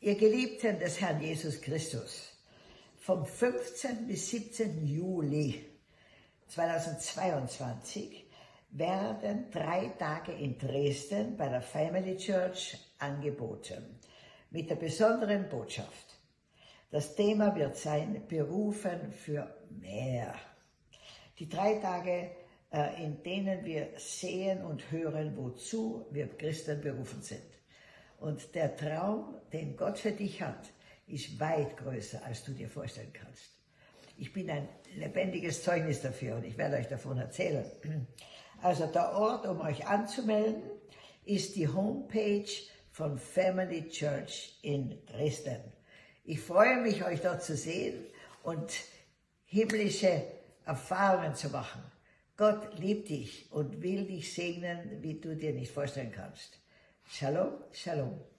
Ihr Geliebten des Herrn Jesus Christus, vom 15. bis 17. Juli 2022 werden drei Tage in Dresden bei der Family Church angeboten, mit der besonderen Botschaft. Das Thema wird sein, berufen für mehr. Die drei Tage, äh, in denen wir sehen und hören, wozu wir Christen berufen sind. Und der Traum, den Gott für dich hat, ist weit größer, als du dir vorstellen kannst. Ich bin ein lebendiges Zeugnis dafür und ich werde euch davon erzählen. Also der Ort, um euch anzumelden, ist die Homepage von Family Church in Dresden. Ich freue mich, euch dort zu sehen und himmlische Erfahrungen zu machen. Gott liebt dich und will dich segnen, wie du dir nicht vorstellen kannst. Shalom, Shalom.